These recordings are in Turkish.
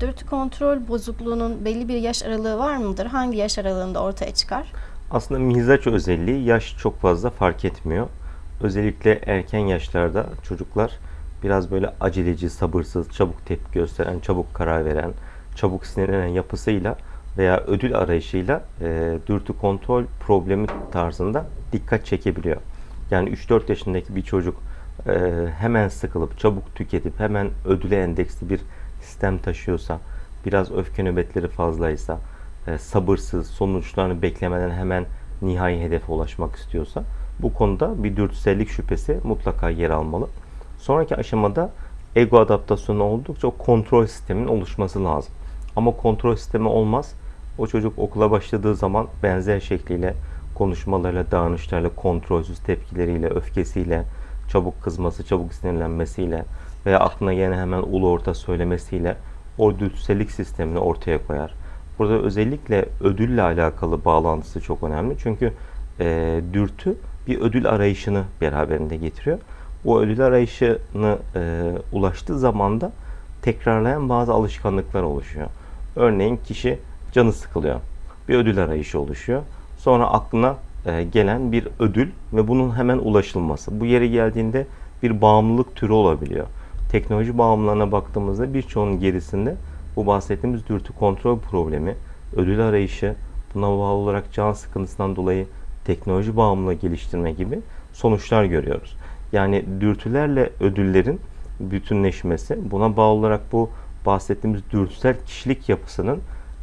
Dürtü kontrol bozukluğunun belli bir yaş aralığı var mıdır? Hangi yaş aralığında ortaya çıkar? Aslında mizaç özelliği yaş çok fazla fark etmiyor. Özellikle erken yaşlarda çocuklar biraz böyle aceleci, sabırsız, çabuk tepki gösteren, çabuk karar veren, çabuk sinirlenen yapısıyla veya ödül arayışıyla e, dürtü kontrol problemi tarzında dikkat çekebiliyor. Yani 3-4 yaşındaki bir çocuk e, hemen sıkılıp, çabuk tüketip, hemen ödüle endeksli bir sistem taşıyorsa, biraz öfke nöbetleri fazlaysa, e, sabırsız, sonuçlarını beklemeden hemen nihai hedefe ulaşmak istiyorsa bu konuda bir dürtüsellik şüphesi mutlaka yer almalı. Sonraki aşamada ego adaptasyonu oldukça kontrol sistemin oluşması lazım. Ama kontrol sistemi olmaz. O çocuk okula başladığı zaman benzer şekliyle konuşmalarıyla, davranışlarla, kontrolsüz tepkileriyle, öfkesiyle, çabuk kızması, çabuk sinirlenmesiyle veya aklına yine hemen ulu orta söylemesiyle o dürtüsellik sistemini ortaya koyar. Burada özellikle ödülle alakalı bağlantısı çok önemli. Çünkü e, dürtü bir ödül arayışını beraberinde getiriyor. O ödül arayışını e, ulaştığı zaman da tekrarlayan bazı alışkanlıklar oluşuyor. Örneğin kişi canı sıkılıyor. Bir ödül arayışı oluşuyor. Sonra aklına e, gelen bir ödül ve bunun hemen ulaşılması. Bu yere geldiğinde bir bağımlılık türü olabiliyor. Teknoloji bağımlılığına baktığımızda birçoğunun gerisinde bu bahsettiğimiz dürtü kontrol problemi, ödül arayışı, buna bağlı olarak can sıkıntısından dolayı teknoloji bağımlılığı geliştirme gibi sonuçlar görüyoruz. Yani dürtülerle ödüllerin bütünleşmesi, buna bağlı olarak bu bahsettiğimiz dürtüsel kişilik yapısının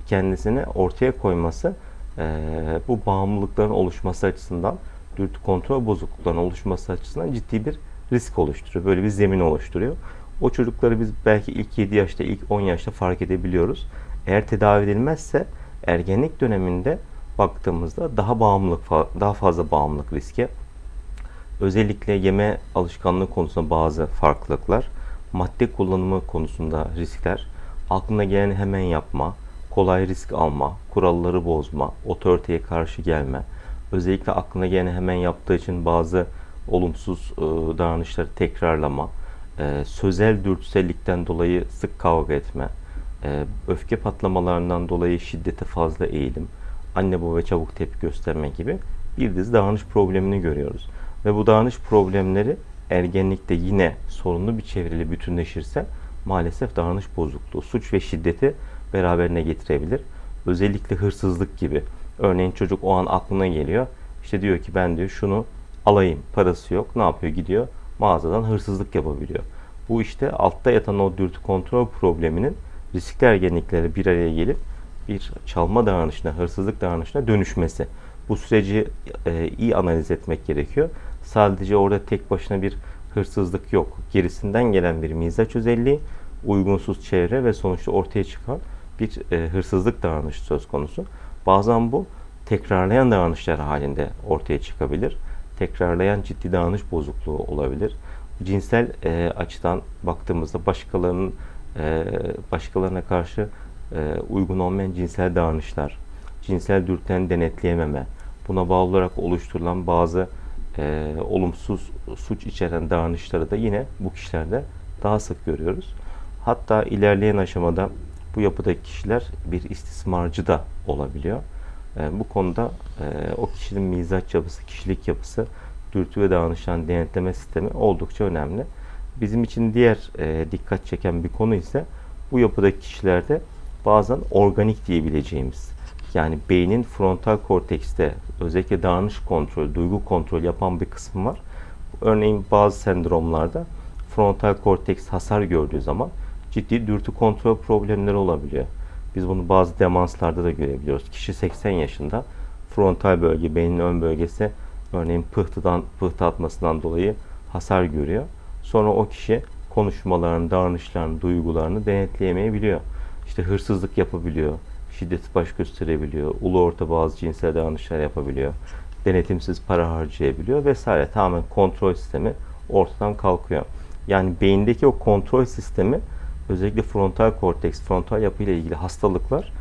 kendisini ortaya koyması, bu bağımlılıkların oluşması açısından, dürtü kontrol bozukluklarının oluşması açısından ciddi bir risk oluşturuyor. Böyle bir zemin oluşturuyor. O çocukları biz belki ilk 7 yaşta, ilk 10 yaşta fark edebiliyoruz. Eğer tedavi edilmezse ergenlik döneminde baktığımızda daha bağımlılık daha fazla bağımlılık riski. Özellikle yeme alışkanlığı konusunda bazı farklılıklar, madde kullanımı konusunda riskler, aklına gelen hemen yapma, kolay risk alma, kuralları bozma, otoriteye karşı gelme, özellikle aklına gelen hemen yaptığı için bazı olumsuz e, davranışları tekrarlama, e, sözel dürtüsellikten dolayı sık kavga etme, e, öfke patlamalarından dolayı şiddete fazla eğilim, anne baba çabuk tepki gösterme gibi bir dizi davranış problemini görüyoruz. Ve bu davranış problemleri ergenlikte yine sorunlu bir çevreyle bütünleşirse maalesef davranış bozukluğu, suç ve şiddeti beraberine getirebilir. Özellikle hırsızlık gibi. Örneğin çocuk o an aklına geliyor. İşte diyor ki ben diyor şunu alayım. Parası yok. Ne yapıyor? Gidiyor mağazadan hırsızlık yapabiliyor. Bu işte altta yatan o dürtü kontrol probleminin riskli ergenlikleri bir araya gelip bir çalma davranışına, hırsızlık davranışına dönüşmesi. Bu süreci e, iyi analiz etmek gerekiyor. Sadece orada tek başına bir hırsızlık yok. Gerisinden gelen bir mizaç özelliği, uygunsuz çevre ve sonuçta ortaya çıkan bir e, hırsızlık davranışı söz konusu. Bazen bu tekrarlayan davranışlar halinde ortaya çıkabilir. Tekrarlayan ciddi davranış bozukluğu olabilir. Cinsel e, açıdan baktığımızda başkalarının e, başkalarına karşı e, uygun olmayan cinsel davranışlar, cinsel dürtülerini denetleyememe, buna bağlı olarak oluşturulan bazı e, olumsuz suç içeren davranışları da yine bu kişilerde daha sık görüyoruz. Hatta ilerleyen aşamada bu yapıdaki kişiler bir istismarcı da olabiliyor. E, bu konuda e, o kişinin mizaç yapısı, kişilik yapısı, dürtü ve davranışların denetleme sistemi oldukça önemli. Bizim için diğer e, dikkat çeken bir konu ise bu yapıdaki kişilerde bazen organik diyebileceğimiz yani beynin frontal kortekste özellikle davranış kontrol, duygu kontrol yapan bir kısmı var. Örneğin bazı sendromlarda frontal korteks hasar gördüğü zaman ciddi dürtü kontrol problemleri olabiliyor. Biz bunu bazı demanslarda da görebiliyoruz. Kişi 80 yaşında frontal bölge, beynin ön bölgesi örneğin pıhtıdan, pıhtı atmasından dolayı hasar görüyor. Sonra o kişi konuşmalarını, davranışlarını, duygularını denetleyemeyebiliyor. İşte hırsızlık yapabiliyor, şiddet baş gösterebiliyor, ulu orta bazı cinsel davranışlar yapabiliyor, denetimsiz para harcayabiliyor vesaire. Tamamen kontrol sistemi ortadan kalkıyor. Yani beyindeki o kontrol sistemi özellikle frontal korteks, frontal yapıyla ilgili hastalıklar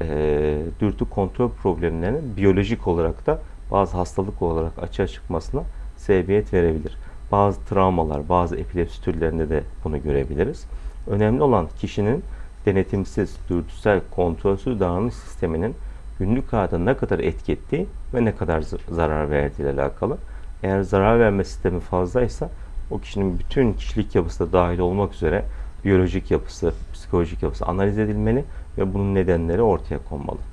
e, dürtü kontrol problemlerinin biyolojik olarak da bazı hastalık olarak açığa çıkmasına sebebiyet verebilir. Bazı travmalar, bazı epilepsi türlerinde de bunu görebiliriz. Önemli olan kişinin denetimsiz, dürtüsel, kontrolsüz davranış sisteminin günlük hayata ne kadar etki ettiği ve ne kadar zarar verdiği ile alakalı. Eğer zarar verme sistemi fazlaysa o kişinin bütün kişilik yapısı da dahil olmak üzere biyolojik yapısı, psikolojik yapısı analiz edilmeli ve bunun nedenleri ortaya konmalı.